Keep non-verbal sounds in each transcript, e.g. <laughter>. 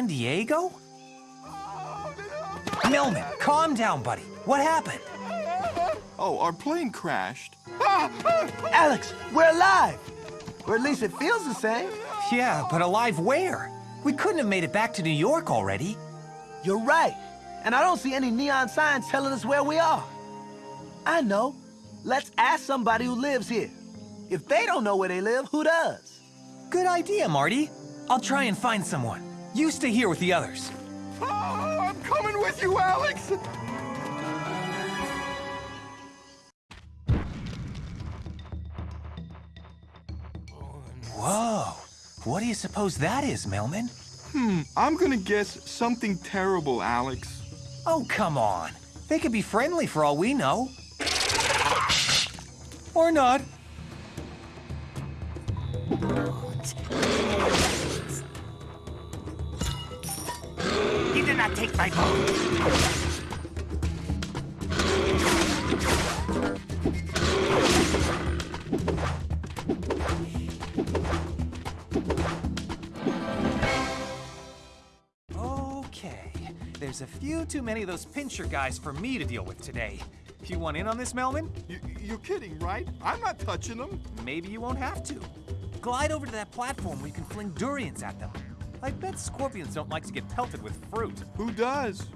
San Diego? Melman, calm down, buddy. What happened? Oh, our plane crashed. <laughs> Alex, we're alive! Or at least it feels the same. Yeah, but alive where? We couldn't have made it back to New York already. You're right. And I don't see any neon signs telling us where we are. I know. Let's ask somebody who lives here. If they don't know where they live, who does? Good idea, Marty. I'll try and find someone. You stay here with the others. Oh, I'm coming with you, Alex! Whoa. What do you suppose that is, Melman? Hmm, I'm gonna guess something terrible, Alex. Oh, come on. They could be friendly for all we know. Or not. You did not take my boat. Okay. There's a few too many of those pincher guys for me to deal with today. You want in on this, Melman? You, you're kidding, right? I'm not touching them. Maybe you won't have to. Glide over to that platform where you can fling durians at them. I bet scorpions don't like to get pelted with fruit. Who does?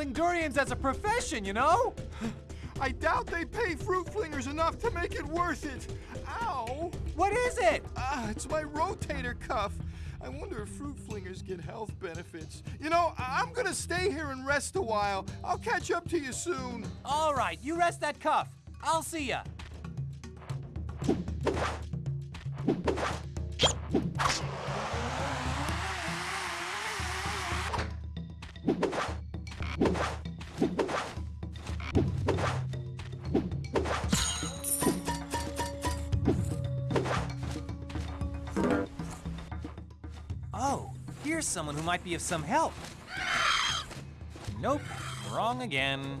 Fling durians as a profession, you know? I doubt they pay fruit flingers enough to make it worth it. Ow! What is it? Ah, it's my rotator cuff. I wonder if fruit flingers get health benefits. You know, I- I'm gonna stay here and rest a while. I'll catch up to you soon. All right, you rest that cuff. I'll see ya. Oh, here's someone who might be of some help. Nope, wrong again.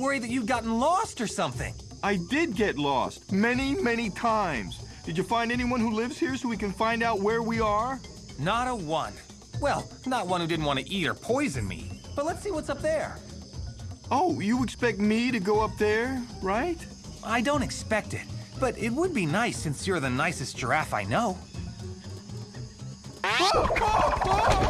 Worry that you've gotten lost or something. I did get lost many, many times. Did you find anyone who lives here so we can find out where we are? Not a one. Well, not one who didn't want to eat or poison me. But let's see what's up there. Oh, you expect me to go up there, right? I don't expect it, but it would be nice since you're the nicest giraffe I know. Oh, oh, oh!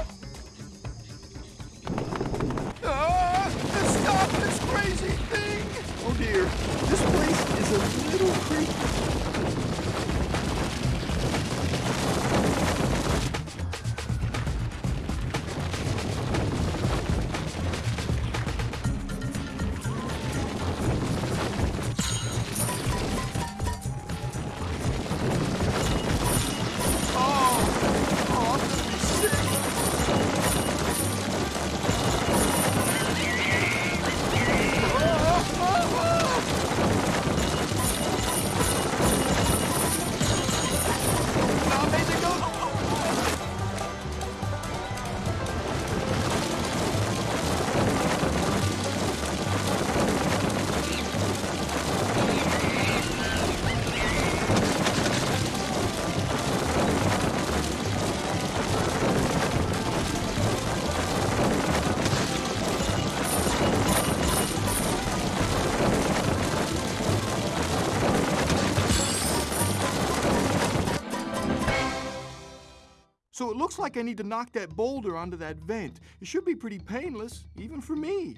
So it looks like I need to knock that boulder onto that vent. It should be pretty painless, even for me.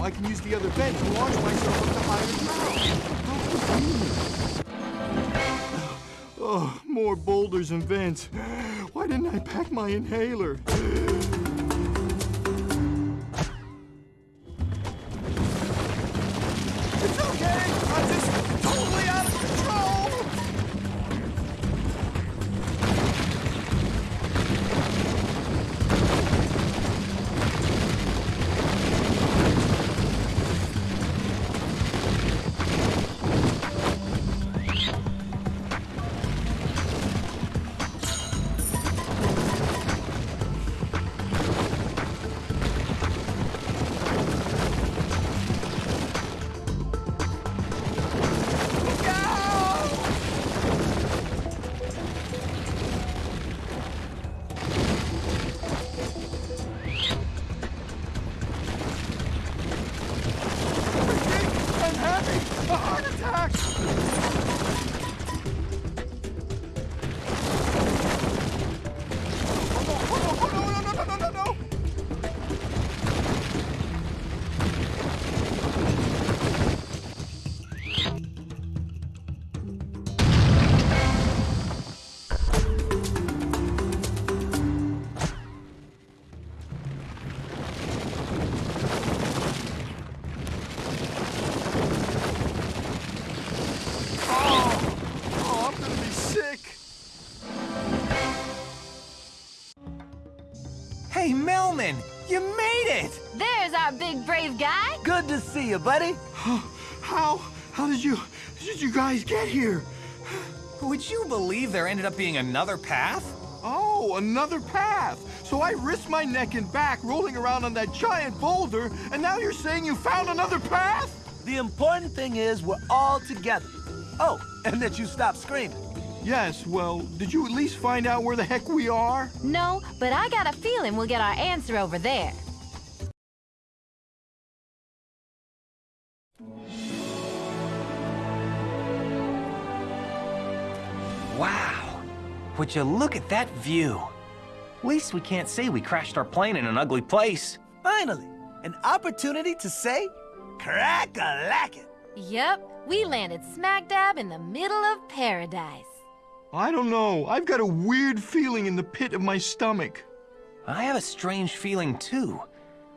I can use the other vent to launch myself up to higher ground. Oh, more boulders and vents. Why didn't I pack my inhaler? Brave guy. Good to see you, buddy. How, how did you, did you guys get here? Would you believe there ended up being another path? Oh, another path. So I risked my neck and back rolling around on that giant boulder, and now you're saying you found another path? The important thing is we're all together. Oh, and that you stop screaming. Yes, well, did you at least find out where the heck we are? No, but I got a feeling we'll get our answer over there. Would you look at that view? At Least we can't say we crashed our plane in an ugly place. Finally, an opportunity to say, crack-a-lackin'. Yep, we landed smack dab in the middle of paradise. I don't know. I've got a weird feeling in the pit of my stomach. I have a strange feeling too.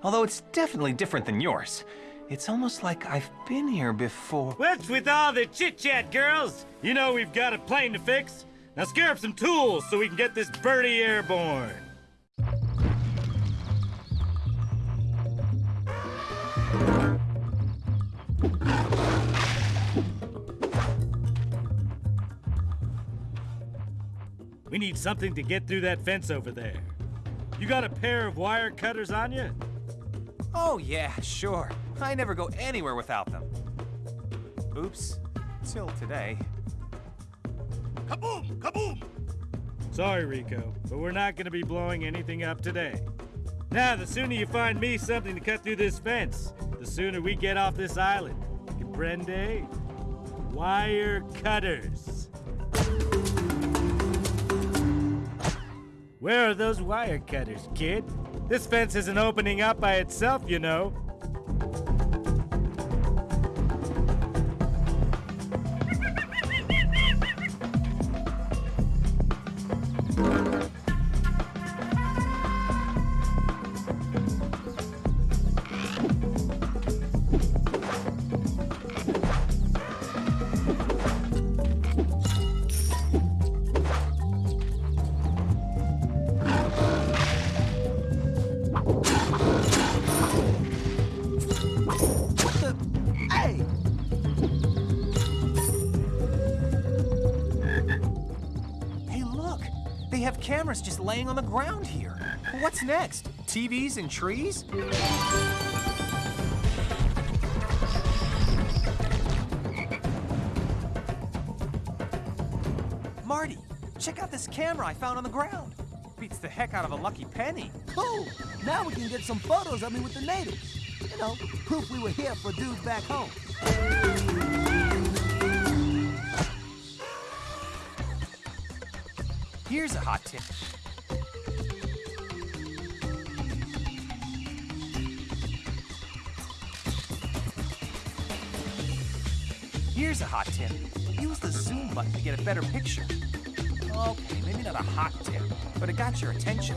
Although it's definitely different than yours. It's almost like I've been here before. What's with all the chit chat, girls? You know we've got a plane to fix. Now scare up some tools so we can get this birdie airborne. We need something to get through that fence over there. You got a pair of wire cutters on you? Oh, yeah, sure. I never go anywhere without them. Oops. Till today. Kaboom! Kaboom! Sorry, Rico, but we're not gonna be blowing anything up today. Now, the sooner you find me something to cut through this fence, the sooner we get off this island. Comprende? Wire cutters. Where are those wire cutters, kid? This fence isn't opening up by itself, you know. What's next? TVs and trees? Marty, check out this camera I found on the ground. Beats the heck out of a lucky penny. Cool. Now we can get some photos of me with the natives. You know, proof we were here for dudes back home. Here's a hot tip. Here's a hot tip. Use the zoom button to get a better picture. Okay, maybe not a hot tip, but it got your attention.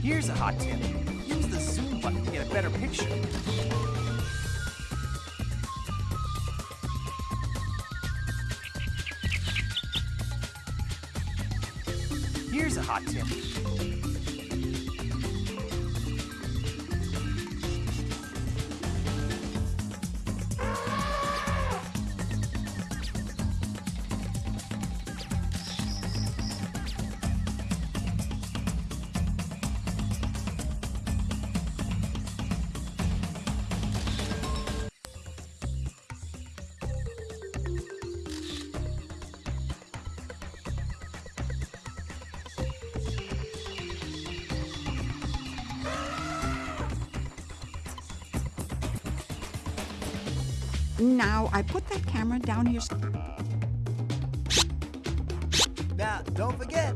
Here's a hot tip. Use the zoom button to get a better picture. Here's a hot tip. Now, I put that camera down here. Now, don't forget.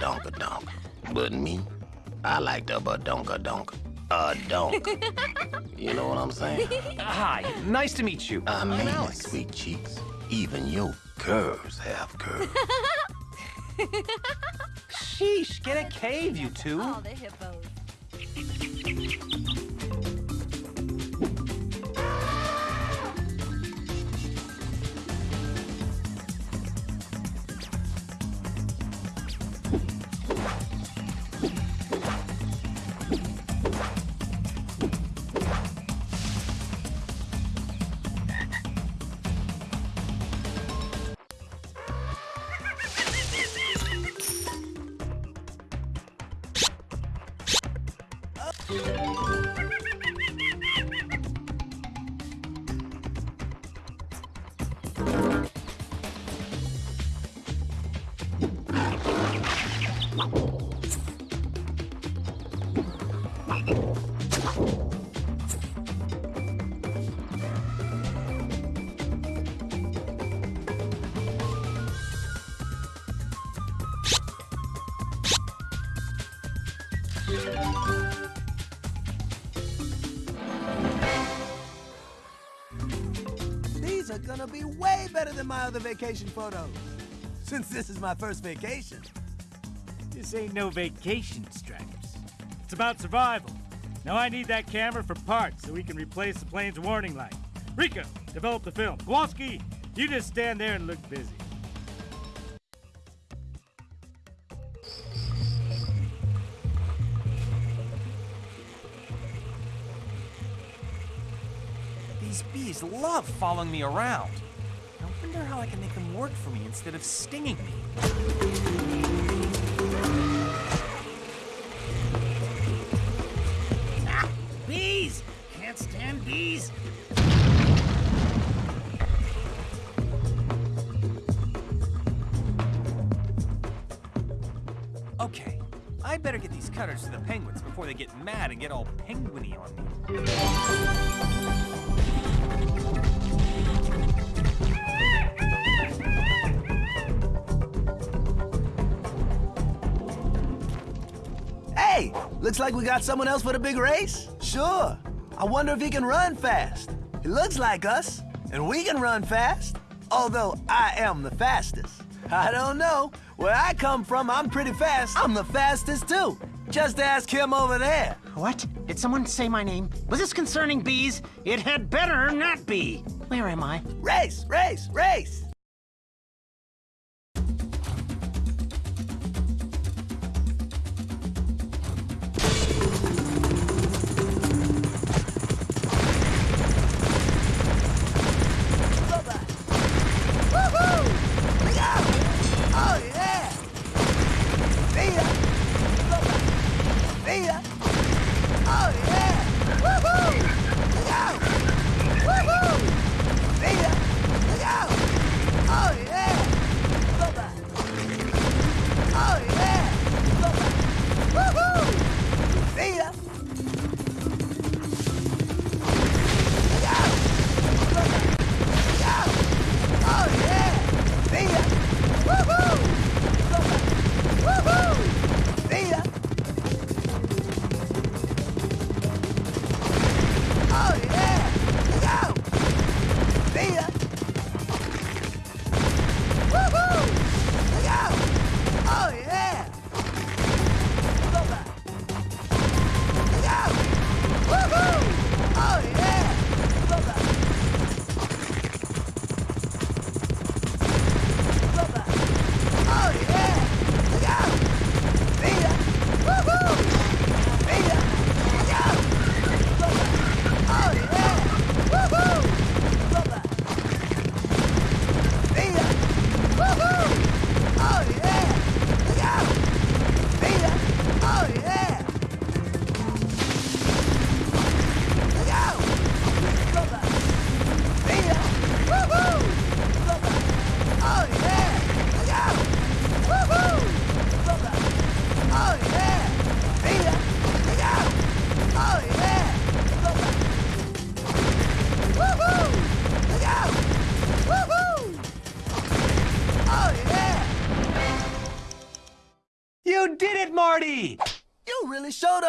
Like the donk, but me, I like the badonka donk. A donk. <laughs> you know what I'm saying? Hi, nice to meet you. I I'm mean, it, Alex. sweet cheeks. Even your curves have curves. <laughs> Sheesh, get a cave, you two. All the hippos. Other vacation photos. Since this is my first vacation. This ain't no vacation, Stripes. It's about survival. Now I need that camera for parts so we can replace the plane's warning light. Rico, develop the film. Kowalski, you just stand there and look busy. These bees love following me around. Wonder how I can make them work for me instead of stinging me. Ah, bees! Can't stand bees. Okay, I better get these cutters to the penguins before they get mad and get all penguiny on me. Looks like we got someone else for the big race? Sure. I wonder if he can run fast. He looks like us, and we can run fast. Although I am the fastest. I don't know. Where I come from, I'm pretty fast. I'm the fastest too. Just ask him over there. What? Did someone say my name? Was this concerning bees? It had better not be. Where am I? Race, race, race.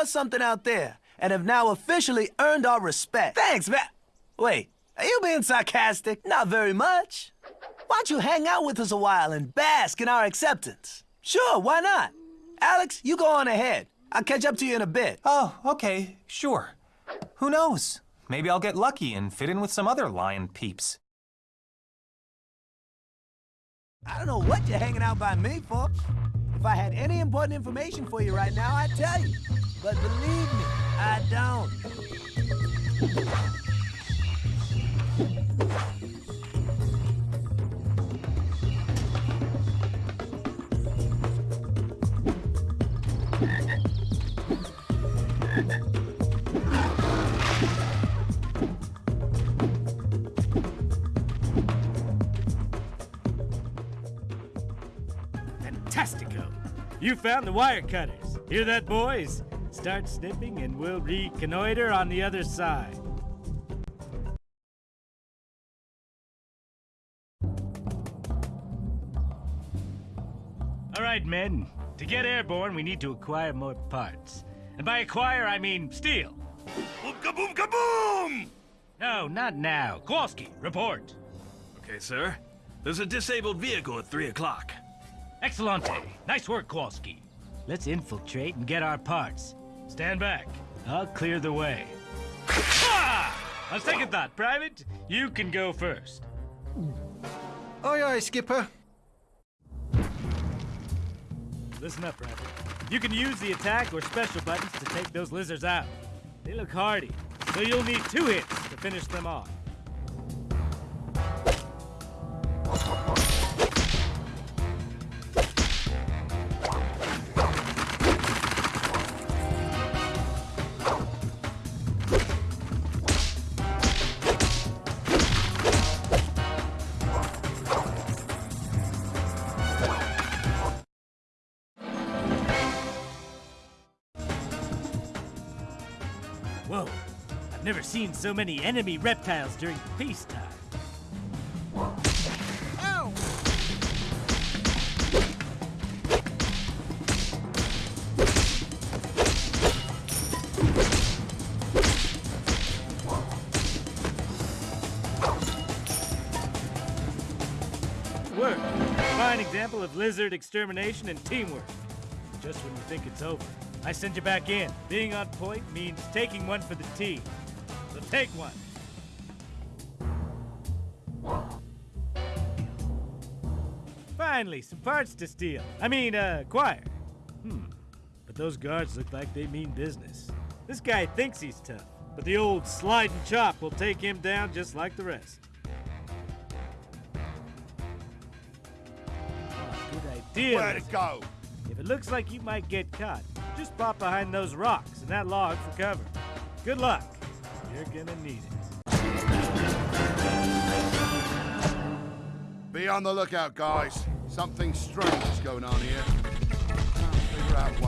Something out there, and have now officially earned our respect. Thanks, man. Wait, are you being sarcastic? Not very much. Why don't you hang out with us a while and bask in our acceptance? Sure, why not? Alex, you go on ahead. I'll catch up to you in a bit. Oh, okay, sure. Who knows? Maybe I'll get lucky and fit in with some other lion peeps. I don't know what you're hanging out by me for. If I had any important information for you right now, I'd tell you. But believe me, I don't. Fantastico! You found the wire cutters. Hear that, boys? Start snipping and we'll reconnoiter on the other side. All right, men. To get airborne, we need to acquire more parts. And by acquire, I mean steal. Boom kaboom kaboom! No, not now. Kowalski, report. Okay, sir. There's a disabled vehicle at 3 o'clock. Excellente. Nice work, Kowalski. Let's infiltrate and get our parts. Stand back. I'll clear the way. Ah! On second thought, Private, you can go first. Aye, aye, Skipper. Listen up, Private. You can use the attack or special buttons to take those lizards out. They look hardy, so you'll need two hits to finish them off. Seen so many enemy reptiles during peacetime. Work. Fine example of lizard extermination and teamwork. Just when you think it's over, I send you back in. Being on point means taking one for the team. So take one. Finally, some parts to steal. I mean, uh, acquire. Hmm. But those guards look like they mean business. This guy thinks he's tough, but the old slide and chop will take him down just like the rest. Oh, good idea. Where to Lizard. go? If it looks like you might get caught, just pop behind those rocks and that log for cover. Good luck. You're gonna need it. Be on the lookout, guys. Something strange is going on here. Can't figure out what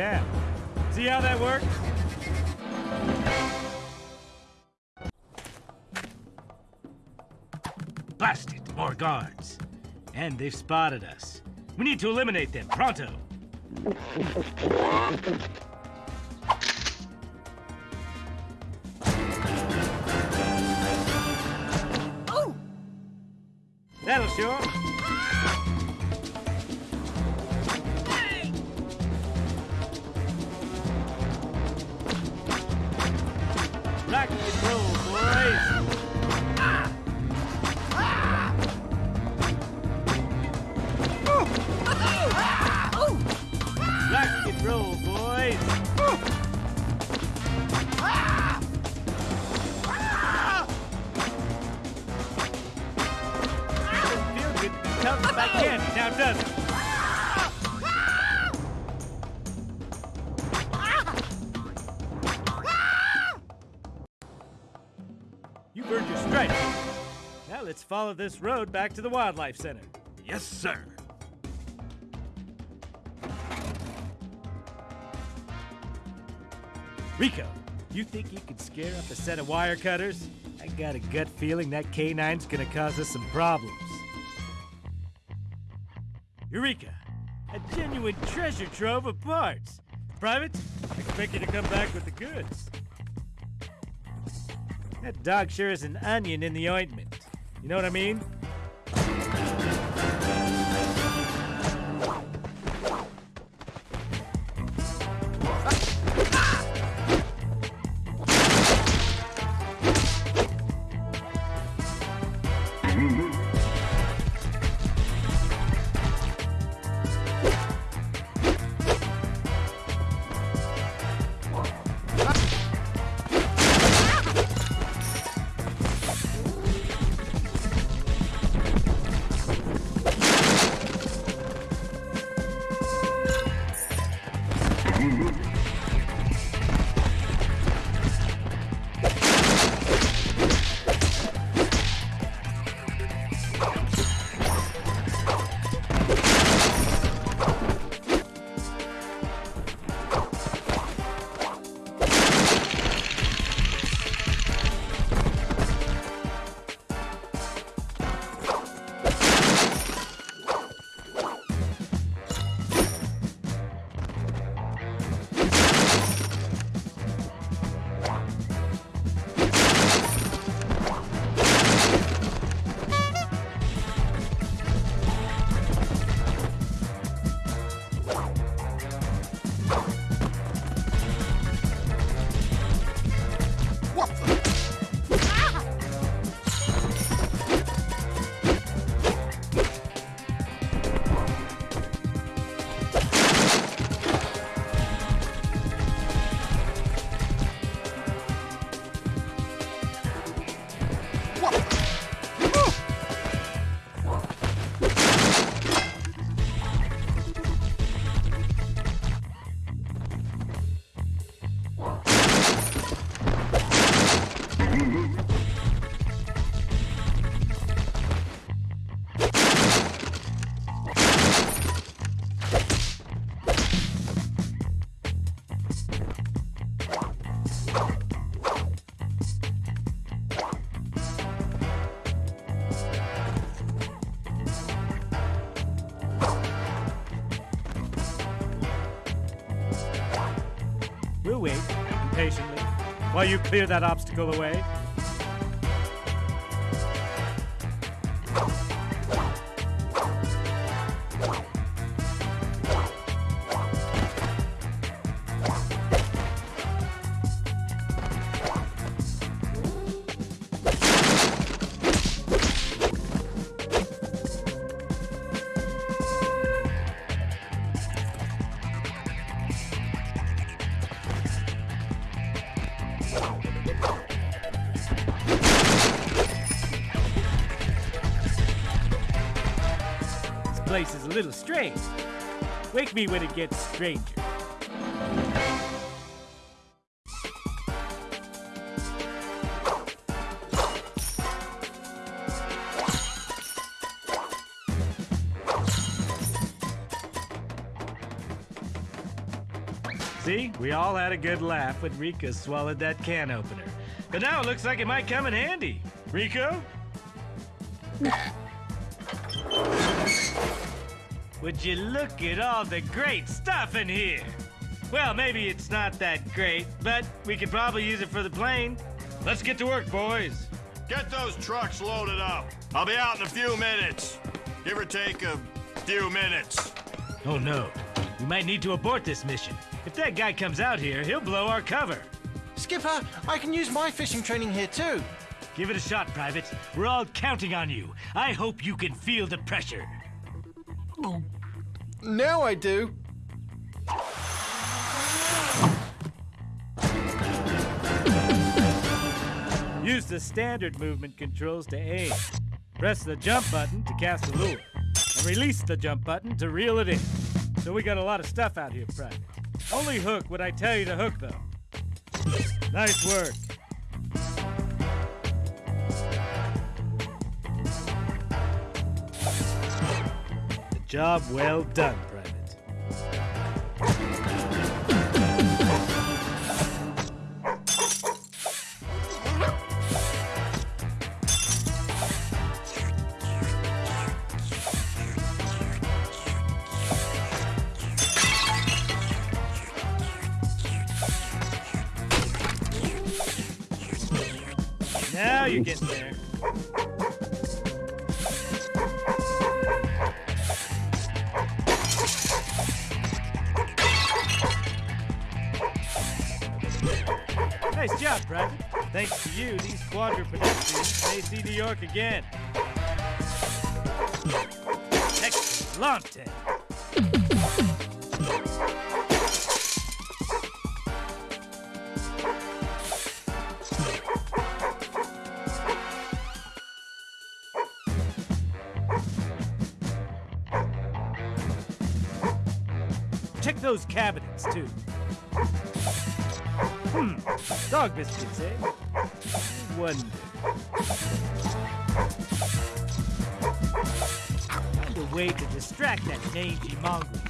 down. See how that works? Blast it, more guards. And they've spotted us. We need to eliminate them, pronto. That'll show You've your stripes. Now let's follow this road back to the Wildlife Center. Yes, sir. Rico, You think you could scare up a set of wire cutters? I got a gut feeling that K9's gonna cause us some problems. Eureka! A genuine treasure trove of parts. Private, I expect you to come back with the goods. That dog sure is an onion in the ointment. You know what I mean? Wait patiently while you clear that obstacle away. Me when it gets stranger. See, we all had a good laugh when Rico swallowed that can opener. But now it looks like it might come in handy. Rico? <laughs> Would you look at all the great stuff in here? Well, maybe it's not that great, but we could probably use it for the plane. Let's get to work, boys. Get those trucks loaded up. I'll be out in a few minutes. Give or take a few minutes. Oh no, we might need to abort this mission. If that guy comes out here, he'll blow our cover. Skipper, I can use my fishing training here too. Give it a shot, Private. We're all counting on you. I hope you can feel the pressure. Now I do. Use the standard movement controls to aim. Press the jump button to cast a lure. And release the jump button to reel it in. So we got a lot of stuff out here, Private. Only hook what I tell you to hook, though. Nice work. Job well done, again. Excellent. Check those cabinets, too. Hmm, dog biscuits, eh? Wonder. Find a way to distract that mangy mongrel.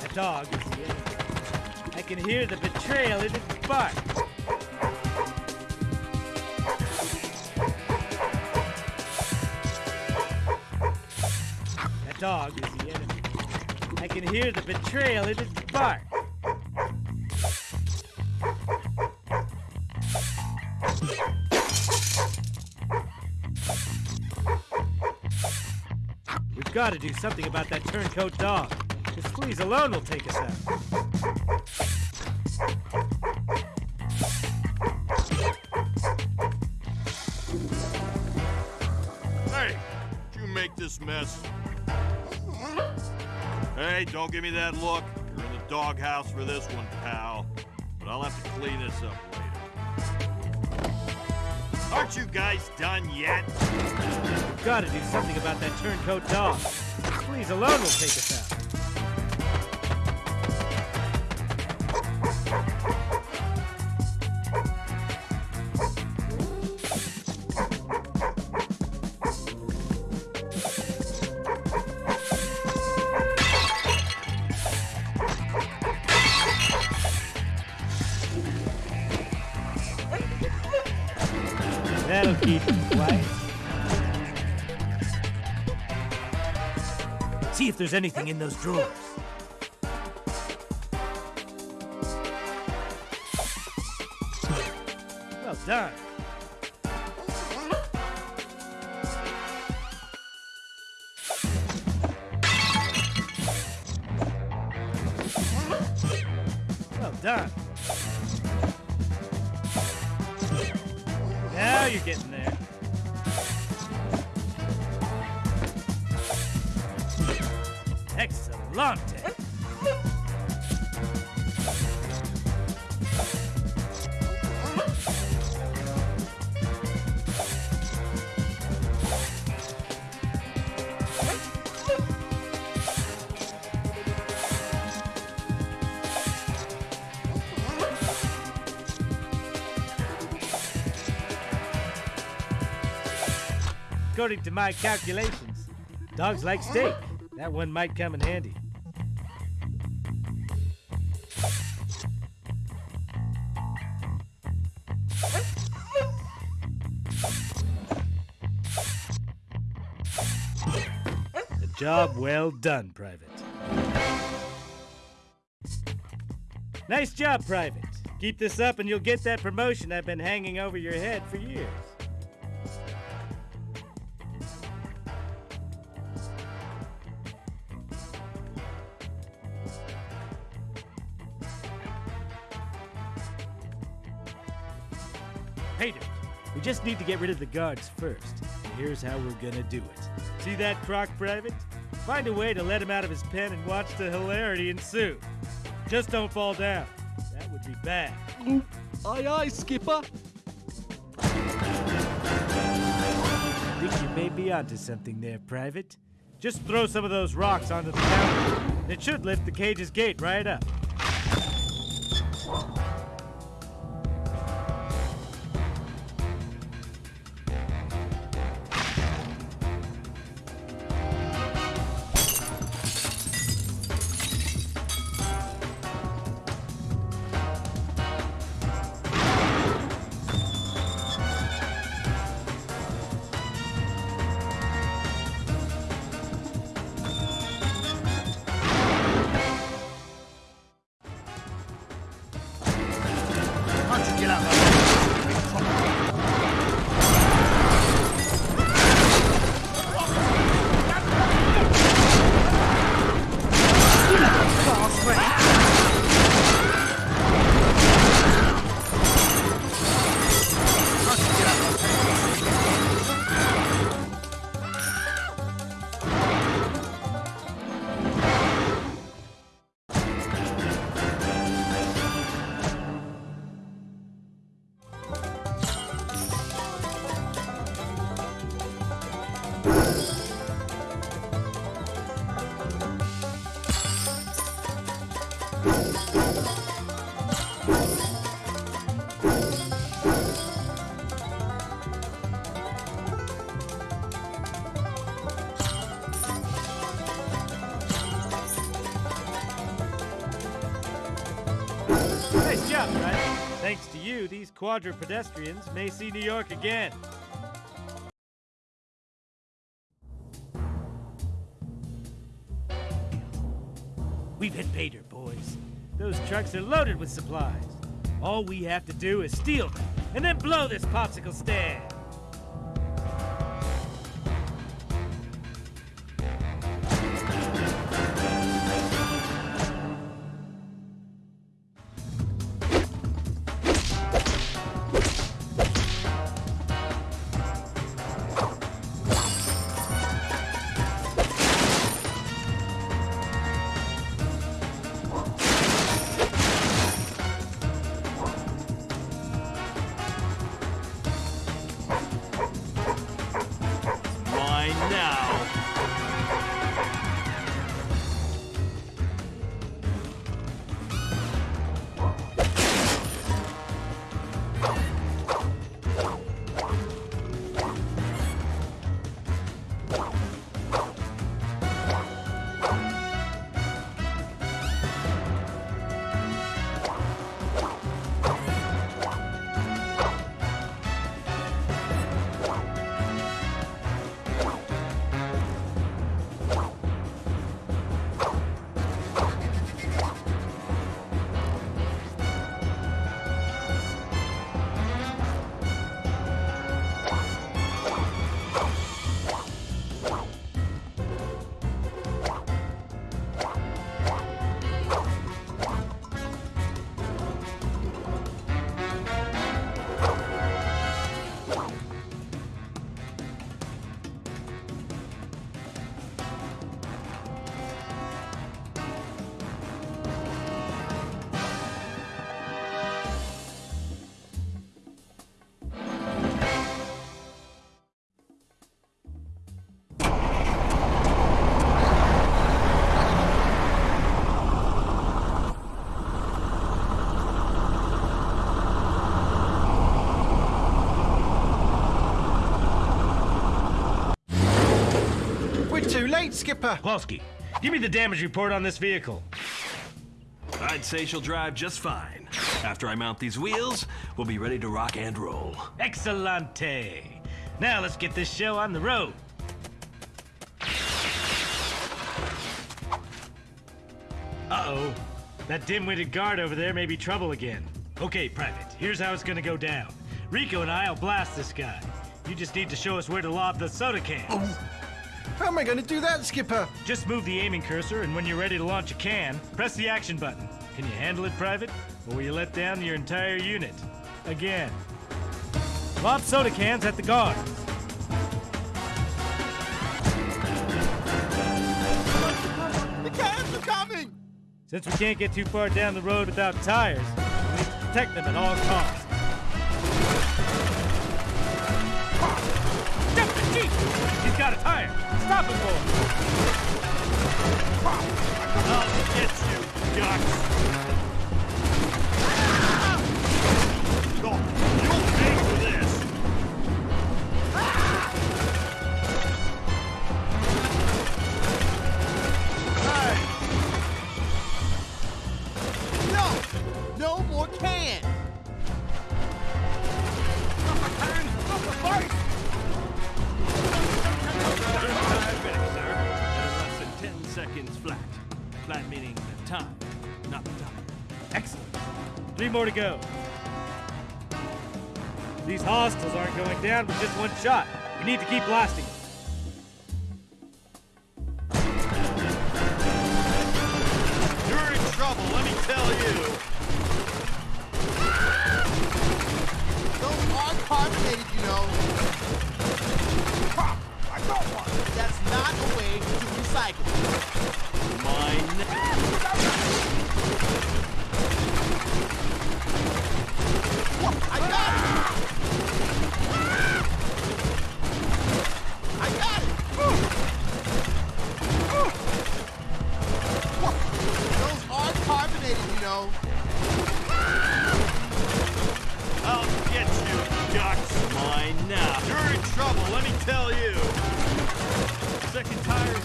That dog is the enemy. I can hear the betrayal in its bark. Hear the betrayal in its bark. We've got to do something about that turncoat dog. His fleas alone will take us out. Hey, don't give me that look. You're in the doghouse for this one, pal. But I'll have to clean this up later. Aren't you guys done yet? We've got to do something about that turncoat dog. Please alone will take us out. There's anything in those drawers. According to my calculations, dogs like steak. That one might come in handy. A job well done, Private. Nice job, Private. Keep this up and you'll get that promotion I've been hanging over your head for years. Need to get rid of the guards first. And here's how we're gonna do it. See that croc, Private? Find a way to let him out of his pen and watch the hilarity ensue. Just don't fall down. That would be bad. Aye, aye, Skipper. Think you may be onto something there, Private. Just throw some of those rocks onto the counter. It should lift the cage's gate right up. You, these quadrupedestrians may see New York again. We've hit pay dirt, boys. Those trucks are loaded with supplies. All we have to do is steal them, and then blow this popsicle stand. We're Skipper. Kowalski, give me the damage report on this vehicle. I'd say she'll drive just fine. After I mount these wheels, we'll be ready to rock and roll. Excellente. Now let's get this show on the road. Uh-oh. That dim-witted guard over there may be trouble again. Okay, Private, here's how it's gonna go down. Rico and I'll blast this guy. You just need to show us where to lob the soda cans. Oh, How am I going to do that, Skipper? Just move the aiming cursor, and when you're ready to launch a can, press the action button. Can you handle it, Private? Or will you let down your entire unit? Again. Lob soda cans at the guard. The cans are coming! Since we can't get too far down the road without tires, we need to protect them at all costs. Stop the Jeep! He's got a tire! Stop him! I'll get you, ducks. Oh, this. No! No more cans! Flat meaning the time, not the time. Excellent. Three more to go. These hostiles aren't going down with just one shot. We need to keep blasting. You're in trouble, let me tell you.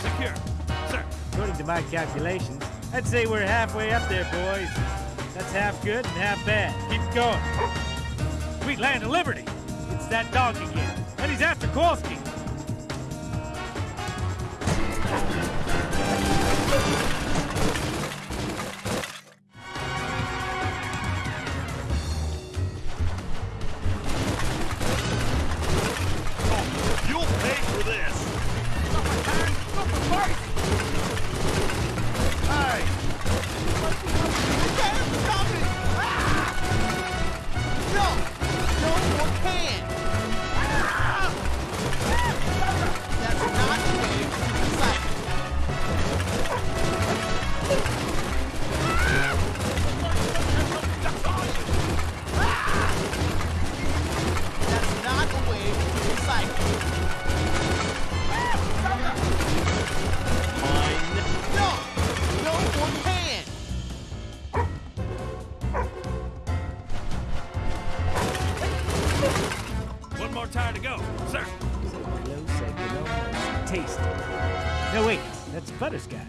Secure. Sir. According to my calculations, I'd say we're halfway up there, boys. That's half good and half bad. Keep going. Sweet land of liberty. It's that dog again. And he's after Kowalski. No, wait. That's butterscotch.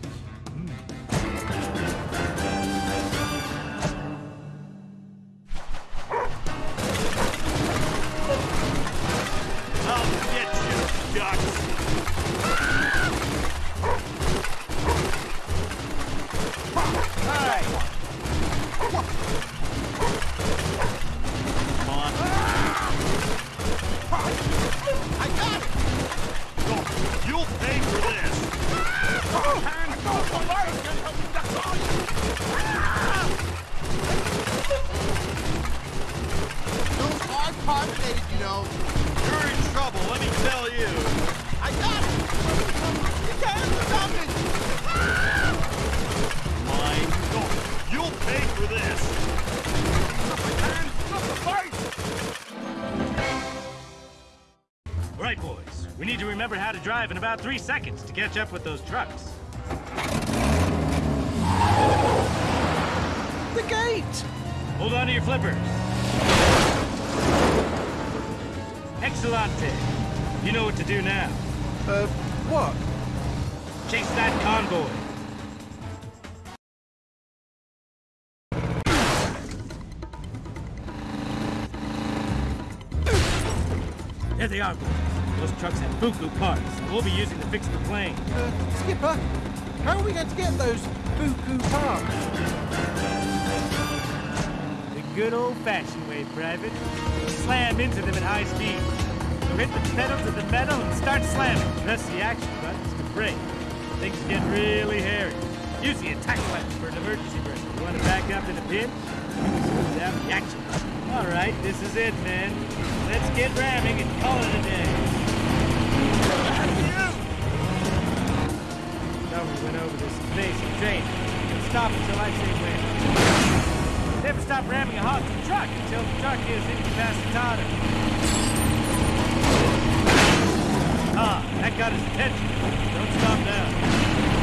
About three seconds to catch up with those trucks. The gate! Hold on to your flippers. Excellente. You know what to do now. Uh, what? Chase that convoy. There they are, boys. Trucks have buku parts. We'll be using to fix the plane. Uh, Skipper, how are we going to get those buku parts? The good old-fashioned way, Private. Slam into them at high speed. So hit the pedals of the metal and start slamming. Press the action buttons to brake. Things get really hairy. Use the attack button for an emergency brake. You want to back up in a pinch? Down the action button. All right, this is it, man. Let's get ramming and call it a day. Thought we went over this basic training. Stop until I say when. Never stop ramming a hot truck until the truck is incapacitated. Ah, that got his attention. Don't stop now.